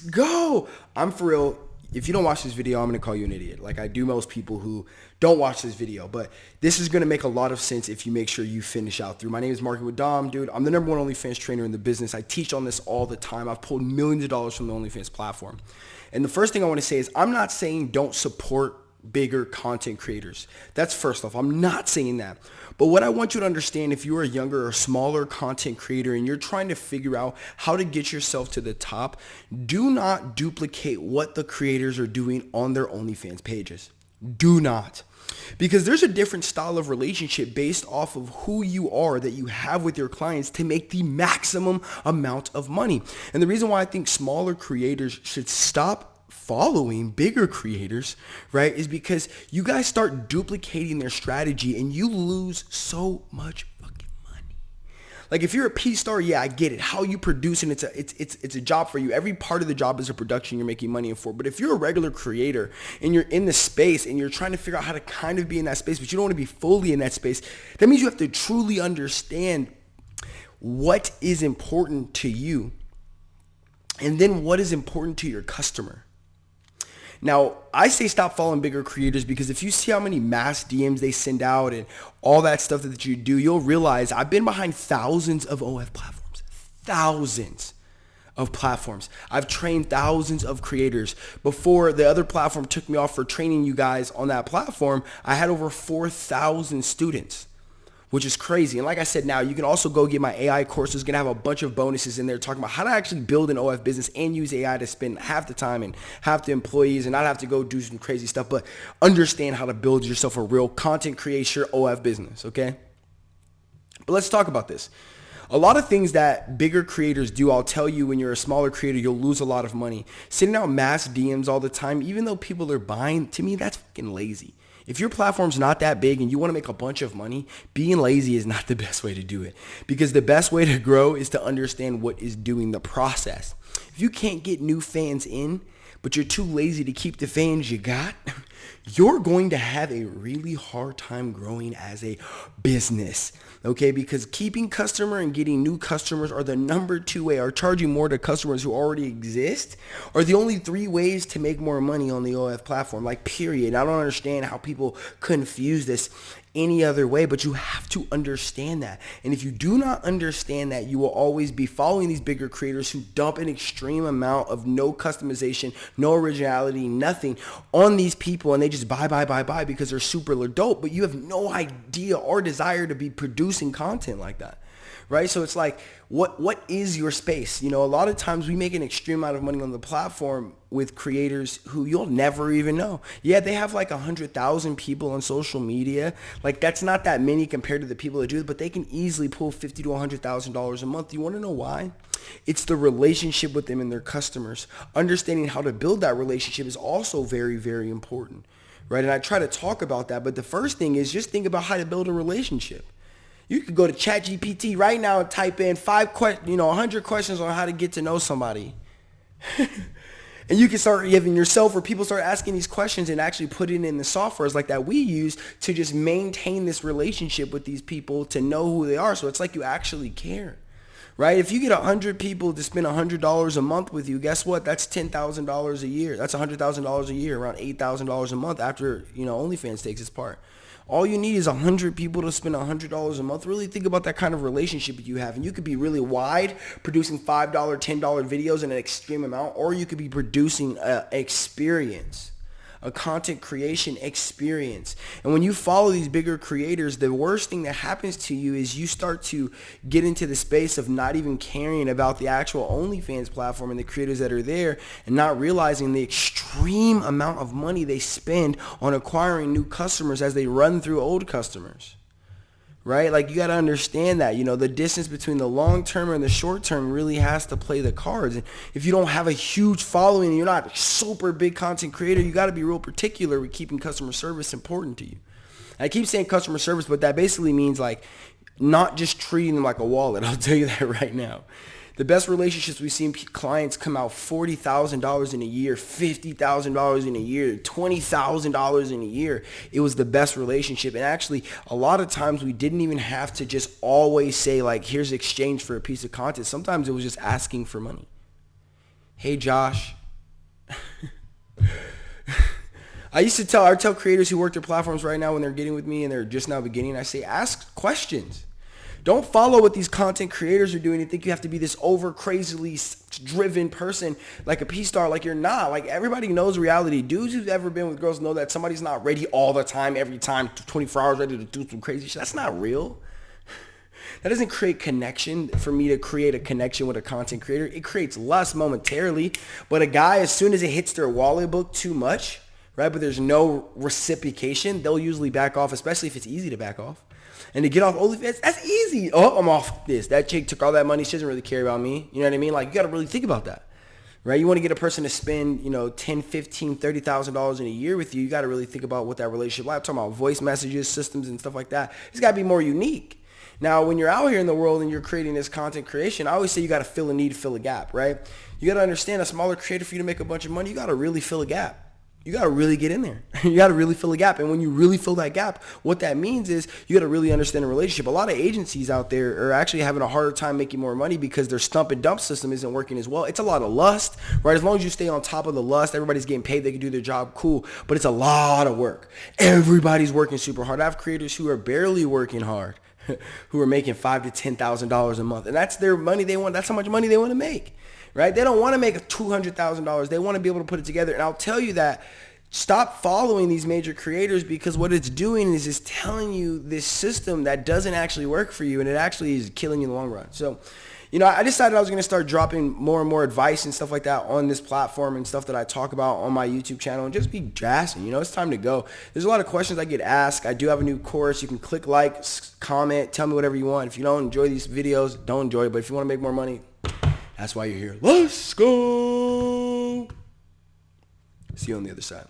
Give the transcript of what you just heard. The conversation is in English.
go. I'm for real. If you don't watch this video, I'm going to call you an idiot. Like I do most people who don't watch this video. But this is going to make a lot of sense if you make sure you finish out through. My name is Market with Dom, dude. I'm the number one OnlyFans trainer in the business. I teach on this all the time. I've pulled millions of dollars from the OnlyFans platform. And the first thing I want to say is I'm not saying don't support bigger content creators. That's first off. I'm not saying that. But what I want you to understand if you're a younger or smaller content creator and you're trying to figure out how to get yourself to the top, do not duplicate what the creators are doing on their OnlyFans pages. Do not. Because there's a different style of relationship based off of who you are that you have with your clients to make the maximum amount of money. And the reason why I think smaller creators should stop following bigger creators, right, is because you guys start duplicating their strategy and you lose so much fucking money. Like if you're a P star, yeah, I get it. How you produce and it's a it's it's it's a job for you. Every part of the job is a production you're making money for. But if you're a regular creator and you're in the space and you're trying to figure out how to kind of be in that space, but you don't want to be fully in that space, that means you have to truly understand what is important to you and then what is important to your customer. Now, I say stop following bigger creators because if you see how many mass DMs they send out and all that stuff that you do, you'll realize I've been behind thousands of OF platforms. Thousands of platforms. I've trained thousands of creators. Before the other platform took me off for training you guys on that platform, I had over 4,000 students which is crazy. And like I said, now you can also go get my AI course. It's gonna have a bunch of bonuses in there talking about how to actually build an OF business and use AI to spend half the time and half the employees and not have to go do some crazy stuff, but understand how to build yourself a real content creation OF business, okay? But let's talk about this. A lot of things that bigger creators do, I'll tell you when you're a smaller creator, you'll lose a lot of money. Sending out mass DMs all the time, even though people are buying, to me, that's fucking lazy. If your platform's not that big and you want to make a bunch of money, being lazy is not the best way to do it. Because the best way to grow is to understand what is doing the process. If you can't get new fans in, but you're too lazy to keep the fans you got, you're going to have a really hard time growing as a business. Okay, because keeping customer and getting new customers are the number two way, or charging more to customers who already exist are the only three ways to make more money on the OF platform. Like period. I don't understand how people confuse this any other way, but you have to understand that. And if you do not understand that, you will always be following these bigger creators who dump an extreme amount of no customization, no originality, nothing on these people and they just buy, buy, buy, buy because they're super dope, but you have no idea or desire to be producing content like that right? So it's like, what what is your space? You know, a lot of times we make an extreme amount of money on the platform with creators who you'll never even know. Yeah, they have like a hundred thousand people on social media. Like that's not that many compared to the people that do it, but they can easily pull fifty to hundred thousand dollars a month. You want to know why? It's the relationship with them and their customers. Understanding how to build that relationship is also very, very important. Right. And I try to talk about that. But the first thing is just think about how to build a relationship. You could go to ChatGPT right now and type in five questions, you know, 100 questions on how to get to know somebody. and you can start giving yourself or people start asking these questions and actually putting in the softwares like that we use to just maintain this relationship with these people to know who they are. So it's like you actually care. Right? If you get 100 people to spend $100 a month with you, guess what? That's $10,000 a year. That's $100,000 a year, around $8,000 a month after, you know, OnlyFans takes its part. All you need is 100 people to spend $100 a month. Really think about that kind of relationship you have. And you could be really wide, producing $5, $10 videos in an extreme amount, or you could be producing an experience a content creation experience. And when you follow these bigger creators, the worst thing that happens to you is you start to get into the space of not even caring about the actual OnlyFans platform and the creators that are there and not realizing the extreme amount of money they spend on acquiring new customers as they run through old customers right? Like you got to understand that, you know, the distance between the long term and the short term really has to play the cards. And if you don't have a huge following and you're not a super big content creator, you got to be real particular with keeping customer service important to you. And I keep saying customer service, but that basically means like not just treating them like a wallet. I'll tell you that right now. The best relationships we've seen clients come out $40,000 in a year, $50,000 in a year, $20,000 in a year. It was the best relationship. And actually, a lot of times we didn't even have to just always say like, here's exchange for a piece of content. Sometimes it was just asking for money. hey Josh. I used to tell I tell creators who work their platforms right now when they're getting with me and they're just now beginning, I say ask questions. Don't follow what these content creators are doing and think you have to be this over crazily driven person like a P-star like you're not. Like everybody knows reality. Dudes who've ever been with girls know that somebody's not ready all the time, every time, 24 hours ready to do some crazy shit. That's not real. That doesn't create connection for me to create a connection with a content creator. It creates lust momentarily, but a guy, as soon as it hits their wallet book too much, right, but there's no reciprocation, they'll usually back off, especially if it's easy to back off. And to get off OnlyFans, that's easy. Oh, I'm off this. That chick took all that money. She doesn't really care about me. You know what I mean? Like, you got to really think about that right? You want to get a person to spend, you know, 10, 15, $30,000 in a year with you. You got to really think about what that relationship like. I'm talking about voice messages, systems, and stuff like that. It's got to be more unique. Now, when you're out here in the world and you're creating this content creation, I always say you got to fill a need, fill a gap, right? You got to understand a smaller creator for you to make a bunch of money, you got to really fill a gap. You got to really get in there. you got to really fill a gap. And when you really fill that gap, what that means is you got to really understand the relationship. A lot of agencies out there are actually having a harder time making more money because their stump and dump system isn't working as well. It's a lot of lust, right? As long as you stay on top of the lust, everybody's getting paid. They can do their job. Cool. But it's a lot of work. Everybody's working super hard. I have creators who are barely working hard who are making five to ten thousand dollars a month, and that's their money they want. That's how much money they want to make, right? They don't want to make two hundred thousand dollars. They want to be able to put it together. And I'll tell you that stop following these major creators because what it's doing is it's telling you this system that doesn't actually work for you, and it actually is killing you in the long run. So you know, I decided I was going to start dropping more and more advice and stuff like that on this platform and stuff that I talk about on my YouTube channel and just be jazzing. You know, it's time to go. There's a lot of questions I get asked. I do have a new course. You can click like, comment, tell me whatever you want. If you don't enjoy these videos, don't enjoy it. But if you want to make more money, that's why you're here. Let's go. See you on the other side.